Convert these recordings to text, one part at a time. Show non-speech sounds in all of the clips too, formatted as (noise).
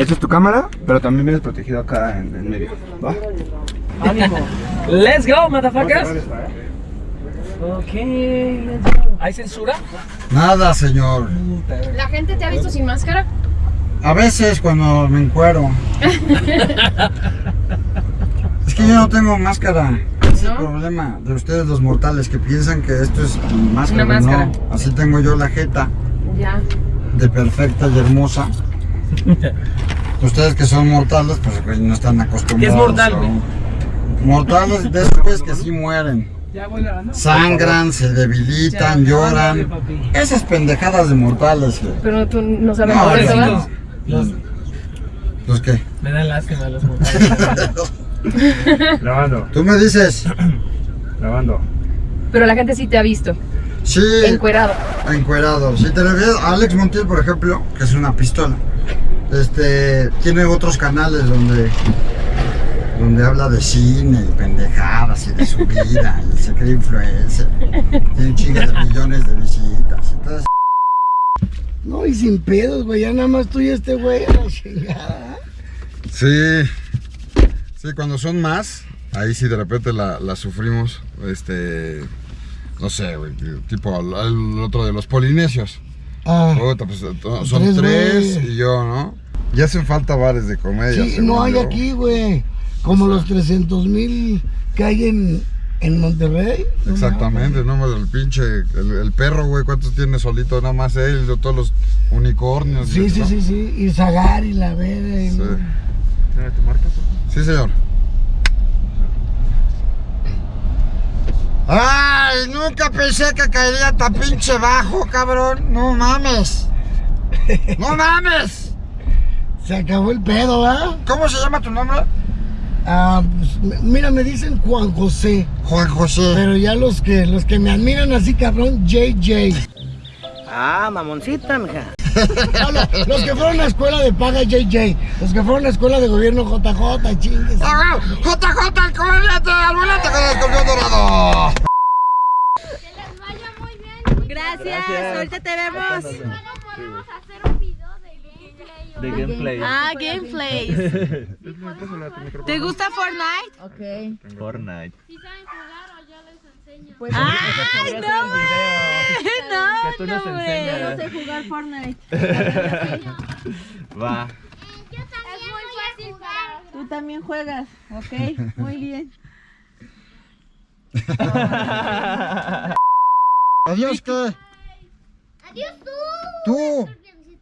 Esta es tu cámara, pero también vienes protegido acá en, en medio. ¿Va? ánimo. Let's go, motherfuckers. Ok, let's go. ¿Hay censura? Nada, señor. ¿La gente te ha visto sin máscara? A veces cuando me encuero. (laughs) es que yo no tengo máscara. Es el problema de ustedes los mortales que piensan que esto es máscara. Una máscara. No, así tengo yo la jeta Ya. de perfecta y hermosa. (laughs) Ustedes que son mortales, pues no están acostumbrados. ¿Qué es mortal, a-? Mortales de esos güeyes que sí mueren. Ya voy grabando. Sangran, se debilitan, lloran. Esas pendejadas de mortales. güey. Pero tú no sabes No, por eso. Los, los que. Me dan lástima los mortales. (laughs) Grabando, Tú me dices, (clears throat) grabando. Pero la gente sí te ha visto. sí, Encuerado. encuerado. Si te refieres a Alex Montiel, por ejemplo, que es una pistola, este, tiene otros canales donde, donde habla de cine y pendejadas y de su vida (laughs) y se cree influencer. Tiene un chingo de millones de visitas. Entonces, No, y sin pedos, güey. Ya nada más tú y este güey a la chingada. Sí, sí, cuando son más, ahí sí de repente la, la sufrimos, este, no sé, güey, tipo el, el otro de los polinesios. Ah, Puta, pues, son Tres, y yo, ¿no? Ya hacen falta bares de comedia. sí, no hay yo. aquí, güey. Como los 300 mil que hay en, en Monterrey. No Exactamente, no, el pinche, el, el perro, güey, ¿cuántos tiene solito? Nada más él, y todos los unicornios. Sí, sí, ¿no? sí, sí. Y Zagar y la verga. y- Sí. ¿Tiene tu marca? Sí, señor. Ay, nunca pensé que caería tan pinche bajo, cabrón. No mames. No (laughs) mames. Se acabó el pedo, ¿ah? ¿Cómo se llama tu nombre? Ah, pues, mira, me dicen Juan José. Juan José. Pero ya los que, los que me admiran así, cabrón, JJ. Ah, mamoncita, mija. (laughs) No, no, los que fueron a escuela de paga JJ. Los que fueron a escuela de gobierno JJ, chingues. ¡Ah, JJ, el comediante, al volante con el escorpión dorado. Gracias, ahorita te vemos. podemos hacer un video de gameplay. De gameplay. Ah, gameplays. (laughs) ¿Te gusta Fortnite? Ok. Fortnite. Si saben jugar o yo les enseño. Pues, ¡Ay, no, güey! Que tú No, nos no, güey. enseñas. No sé jugar Fortnite. (laughs) Va. Yo también es muy fácil jugar. Tú también juegas, ok, (laughs) muy bien. Adiós, ¿qué? Adiós tú. Tú.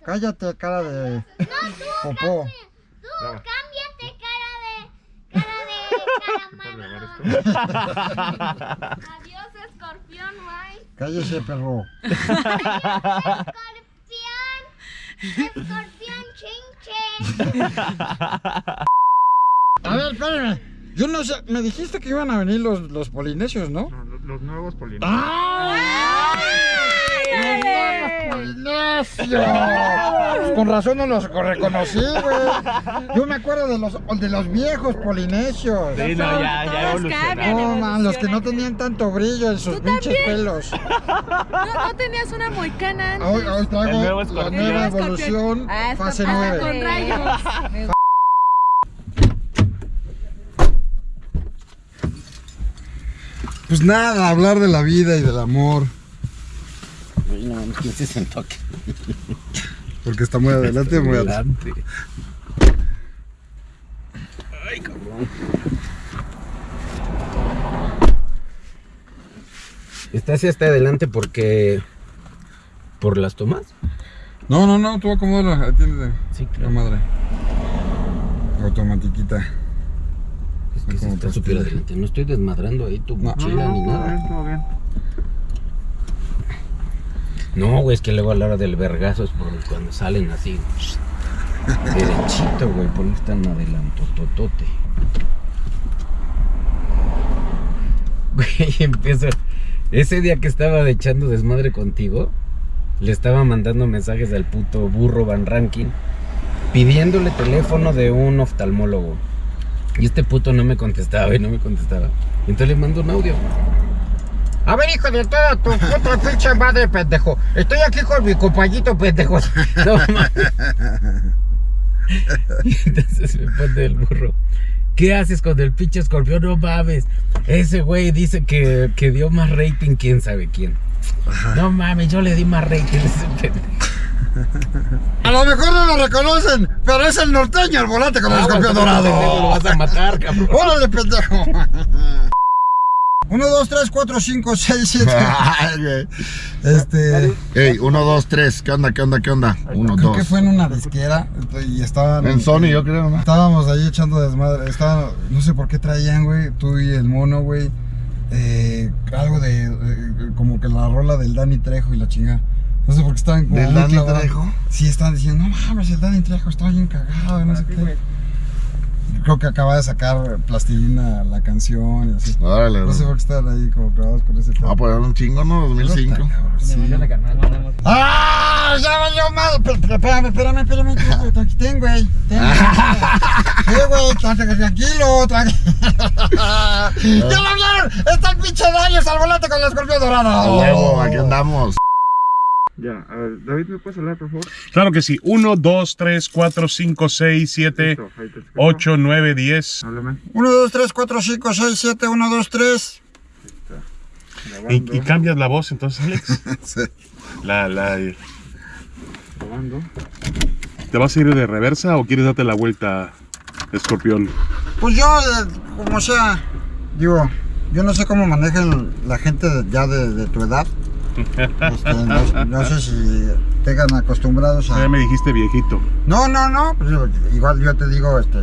Cállate, cara de popó. Tú cámbiate cara de cara de. Adiós escorpión, guay. Cállese, perro. Escorpión. Escorpión chin chin. A ver, espérame. Yo no sé, me dijiste que iban a venir los, los polinesios, ¿no? Los, nuevos polineses. ¡Ay! ¡Los nuevos polinesios! Con razón no los reconocí, güey. Yo me acuerdo de los, de los viejos polinesios. Sí, no, ya, ya cambian, No, man, los que no tenían tanto brillo en sus pinches también. pelos. (laughs) No, no tenías una moicana antes. Hoy, hoy traigo la nueva evolución, Ah, fase padre. 9. Con rayos. Pues nada, hablar de la vida y del amor. No ¿quién se sentó aquí? Porque está muy adelante, muy atrás. Adelante. Está hacia hasta adelante porque. ¿Por las tomas? No, no, no, tú acomódala, atiéndete. Sí, La madre. Automatiquita. Que está súper adelante. No estoy desmadrando ahí tu No. mochila ni nada. bien, todo bien. No, güey, es que luego a la hora del vergazo es por cuando salen así. Derechito, güey, por no tan adelantototote. Güey, empiezo. Ese día que estaba echando desmadre contigo, le estaba mandando mensajes al puto burro Van Ranking pidiéndole teléfono de un oftalmólogo. Y este puto no me contestaba y no me contestaba. Entonces le mando un audio. A ver, hijo de toda tu puta pinche madre, pendejo. Estoy aquí con mi compañito, pendejo. (laughs) No mames. Y entonces me pone el burro. ¿Qué haces con el pinche escorpión? No mames. Ese güey dice que, que dio más rating, quién sabe quién. No mames, yo le di más rating a ese pendejo. A lo mejor no lo reconocen, pero es el norteño el volante con el escorpión Pendejo, Lo dorado. vas a matar, (laughs) cabrón. ¡Órale, pendejo! 1, 2, 3, 4, 5, 6, 7. Este. Ey, uno, dos, tres. ¿Qué onda, qué onda, qué onda? Uno, Creo dos. que fue en una disquera y estaban. En Sony, yo creo, ¿no? Estábamos ahí echando desmadre. Estaban, no sé por qué traían, güey, tú y el mono, güey. eh, algo de. eh, como que la rola del Dani Trejo y la chingada. No sé por qué estaban como. ¿Del Dani. Trejo? Sí, estaban diciendo, no mames, el Dani Trejo está bien cagado, no sé qué. Creo que acaba de sacar plastilina la canción y así. Órale, No sé por qué estaban ahí como clavados con ese tema. Ah, pues era un chingo, ¿no? 2005. Sí. ¡Ah! ¡Ya valió mal! Espérame, espérame, espérame. (laughs) tengo, güey. Tengo. Sí, güey, (laughs) tranquilo, tranquilo. (laughs) ¡Ya lo vieron! ¡Está el pinche Darius al volante con el escorpión dorado! Huevo, aquí andamos. Ya, a ver, David, ¿me puedes hablar, por favor? Claro que sí. 1, 2, 3, 4, 5, 6, 7, Listo, ahí te escucho. 8, 9, 10. Háblame. 1, 2, 3, 4, 5, 6, 7, 1, 2, 3. Y, y cambias la voz entonces, Alex. (laughs) Sí. La, la, Grabando. ¿Te vas a ir de reversa o quieres darte la vuelta, escorpión? Pues yo, eh, como sea, digo, yo no sé cómo manejan la gente de- ya de, de tu edad. Este, no, no sé si tengan acostumbrados a... Ya me dijiste viejito. No, no, no, pues, igual yo te digo este,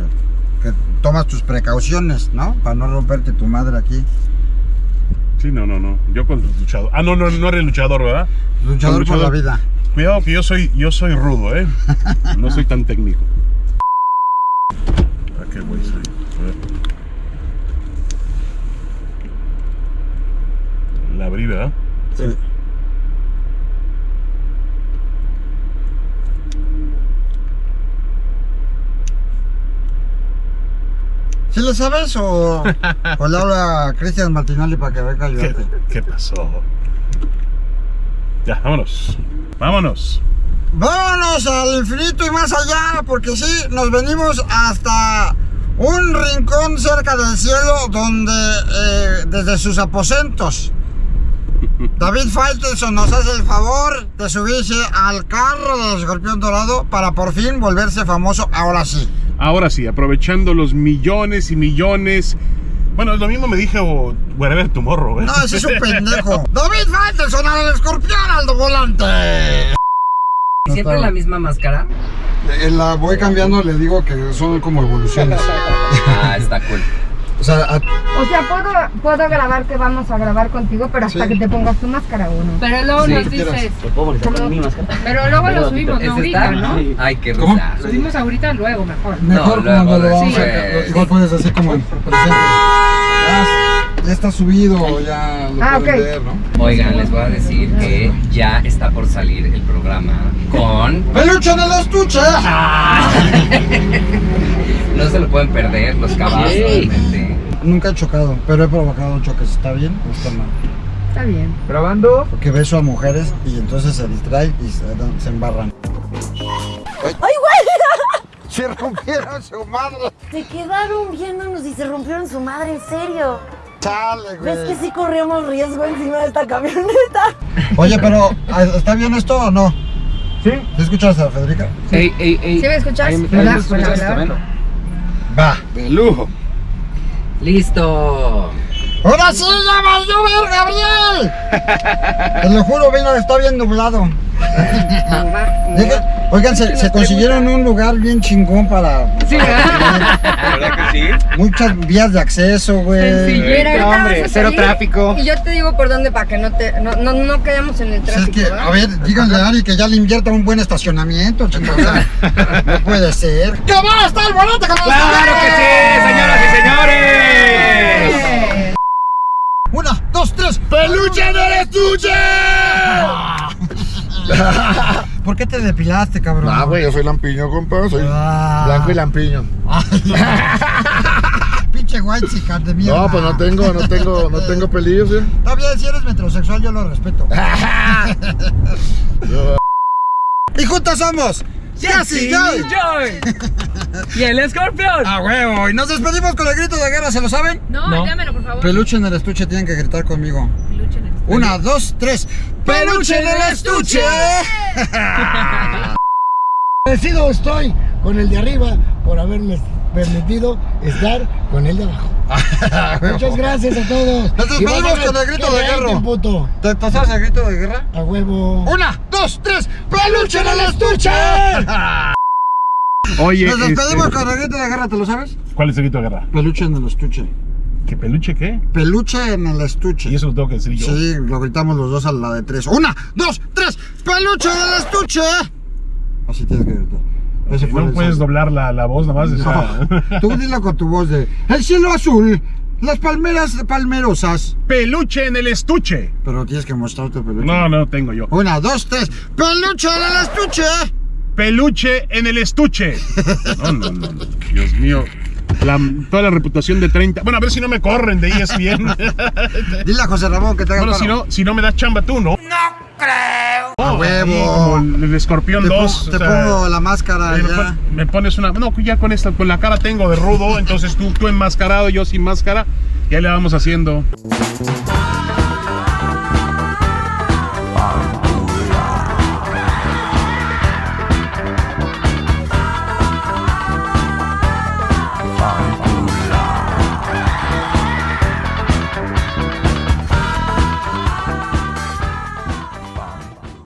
que tomas tus precauciones, ¿no? Para no romperte tu madre aquí. Sí, no, no, no. Yo con luchador. Ah, no, no, no eres luchador, ¿verdad? Luchador por la vida. Cuidado que yo soy, yo soy rudo, ¿eh? No soy tan técnico. ¿A qué güey soy? A ver. La abrí, ¿verdad? Sí. ¿Sí le sabes o, (laughs) o le habla a Cristian Martinelli para que venga a ¿Qué, ayudarte? qué pasó? Ya, vámonos. Vámonos. Vámonos al infinito y más allá, porque sí, nos venimos hasta un rincón cerca del cielo donde eh, desde sus aposentos (laughs) David Faitelson nos hace el favor de subirse al carro del escorpión dorado para por fin volverse famoso ahora sí. Ahora sí, aprovechando los millones y millones. Bueno, lo mismo me dijo Wherever Tomorrow, ¿eh? No, ese es un pendejo. (laughs) David Faitelson al escorpión al volante. ¿Siempre la misma máscara? Eh, La voy cambiando, le digo que son como evoluciones. Ah, está cool. O sea, a- O sea, puedo, puedo grabar que vamos a grabar contigo, pero hasta Sí. que te pongas tu máscara o no. Pero luego Sí, nos dices. Como- Pero luego lo subimos, ¿Es no ahorita, ¿no? Ay, qué ¿Cómo? risa. Subimos ahorita, luego mejor. Mejor No, cuando luego lo vamos a. Igual puedes así como en presente. Ah, ya está subido, ya lo Ah, pueden ok. ver, ¿no? Oigan, les voy a decir que ya está por salir el programa con... ¡Peluche en el estuche! No se lo pueden perder, los caballos, realmente. Nunca he chocado, pero he provocado choques. ¿Está bien o está mal? Está bien. Grabando. Porque beso a mujeres y entonces se distraen y se, embarran. ¡Ay, güey! (laughs) Se rompieron su madre. Se quedaron viéndonos y se rompieron su madre, en serio. Chale, güey. ¿Ves que sí corríamos riesgo encima de esta camioneta? (laughs) Oye, pero ¿ah, ¿está bien esto o no? Sí. ¿Te escuchas a Federica? Ey, ey, ey. ¿Sí me escuchas? Ahí me- escuchas. Va. De lujo. Listo. ¡Ahora sí ya va a llover, Gabriel! (laughs) Te lo juro, vino, está bien nublado. Oigan, se, se consiguieron un lugar bien chingón para Sí, ¿verdad? ¿Verdad que sí? muchas vías de acceso, güey. Ahorita hombre, cero tráfico. Y yo te digo por dónde para que no te no, no, no quedemos en el Si es tráfico. que, ¿verdad? a ver, díganle a Ari que ya le invierta un buen estacionamiento, chicos. o sea, (laughs) no puede ser. ¡Que va a estar el volante con ¡Claro que sí, señoras y señores! Una, dos, tres. ¡Peluche en el estuche! (laughs) ¿Por qué te depilaste, cabrón? Ah, güey, yo soy lampiño, compa. Soy Ah. blanco y lampiño. (laughs) Pinche white chica de mierda. No, pues no tengo, no tengo, no tengo pelillos, ¿eh? Está bien, si eres metrosexual, yo lo respeto. (laughs) Yo- Y juntos somos Jesse Joy. Joy. Y el escorpión. A huevo. Y nos despedimos con el grito de guerra, ¿se lo saben? No, No. dámelo, por favor. Peluche en el estuche, tienen que gritar conmigo. Una, dos, tres. ¡Peluche en el estuche! Agradecido estoy con el de arriba por haberme permitido estar con el de abajo. (laughs) Muchas gracias a todos. Nos despedimos con el grito de guerra. puto. ¿Te, sabes el grito de guerra? A huevo. Una, dos, tres. ¡Peluche en el estuche! Oye, Nos despedimos este, con el grito de guerra, ¿te lo sabes? ¿cuál es el grito de guerra? Peluche en el estuche. ¿Qué peluche qué? Peluche en el estuche. Y eso lo tengo que decir yo. Sí, lo gritamos los dos a la de tres. Una, dos, tres. ¡Peluche en el estuche! Así tienes que gritar. No puedes doblar la, la voz nomás. No, (laughs) tú dilo con tu voz de El cielo azul, las palmeras palmerosas. Peluche en el estuche. Pero tienes que mostrar tu peluche. No, no tengo yo. Una, dos, tres. ¡Peluche en el estuche! Peluche en el estuche. No, no, no. no. Dios mío. La- toda la reputación de 30. Bueno, a ver si no me corren de ESPN. (laughs) Dile a José Ramón que te haga el bueno, si no, si no me das chamba tú, ¿no? A huevo. Como el escorpión Te, 2. pongo- te pongo la máscara Eh, me, ya. me pones una. No, ya con esta, con la cara tengo de rudo. Entonces tú, tú enmascarado, yo sin máscara. Ya le vamos haciendo.